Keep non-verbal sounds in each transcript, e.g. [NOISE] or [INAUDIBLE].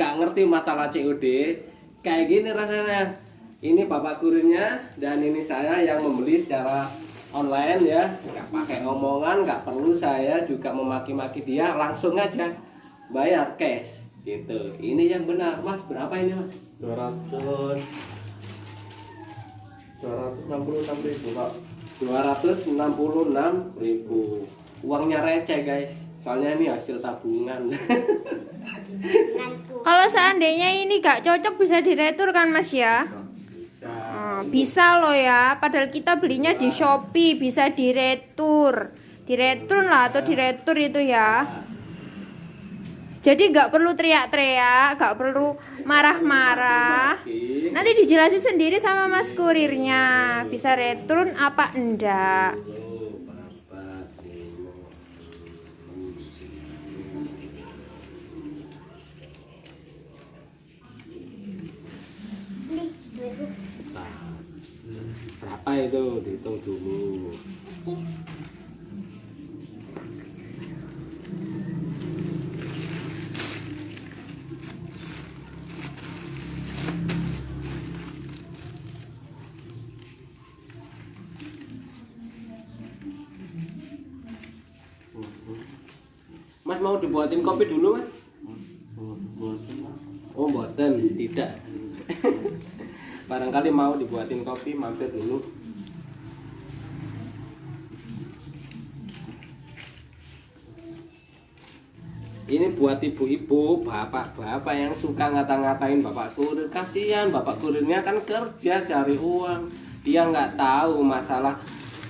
nggak ngerti masalah COD kayak gini rasanya. Ini bapak kurirnya dan ini saya yang membeli secara online ya. Nggak pakai omongan nggak perlu saya juga memaki-maki dia. Langsung aja bayar cash. Gitu. Ini yang benar. Mas berapa ini mas? 200 266 ribu pak. 266 ribu. Uangnya receh guys. Soalnya ini hasil tabungan [LAUGHS] Kalau seandainya ini gak cocok bisa diretur kan Mas ya? bisa Oh, bisa loh ya. Padahal kita belinya di Shopee bisa diretur. Diretur lah atau diretur itu ya. Jadi nggak perlu teriak-teriak, nggak perlu marah-marah. Nanti dijelasin sendiri sama Mas kurirnya. Bisa return apa enggak? Berapa itu? Dihitung dulu. Mas mau dibuatin kopi dulu mas? Oh buatan. Tidak [LAUGHS] Barangkali mau dibuatin kopi mampir dulu. Ini buat ibu-ibu, bapak-bapak yang suka ngata-ngatain bapak kurir. Kasihan bapak kurirnya kan kerja cari uang. Dia nggak tahu masalah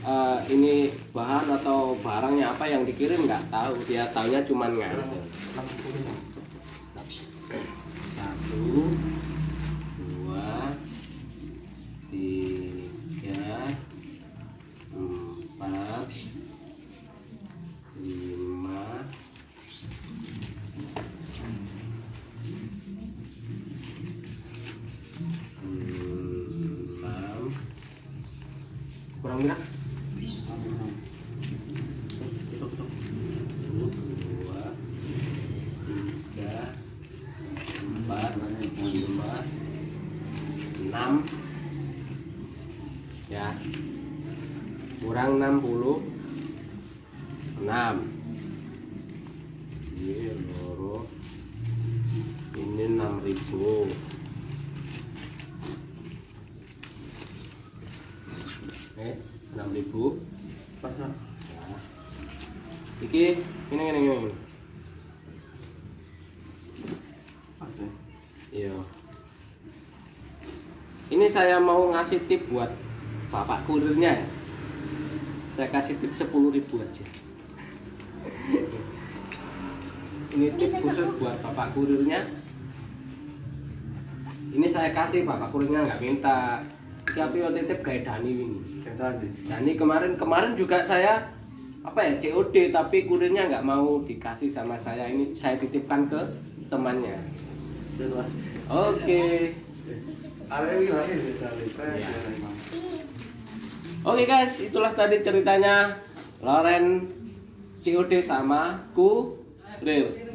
eh, ini bahan atau barangnya apa yang dikirim nggak tahu. Dia taunya cuman nganter satu kurang enam. Ya. Kurang 60 enam ini loro ini enam ribu eh enam ribu iki ini ini ini, ya Iya. Ini saya mau ngasih tip buat bapak kurirnya ya. Saya kasih tip 10.000 aja. Ini tip khusus buat bapak kurirnya. Ini saya kasih bapak kurirnya nggak minta. Tapi yo titip kayak Dani ini. Dani kemarin kemarin juga saya apa ya COD tapi kurirnya nggak mau dikasih sama saya ini saya titipkan ke temannya. Oke. dari Iya. Oke guys, itulah tadi ceritanya Loren COD sama Kurir.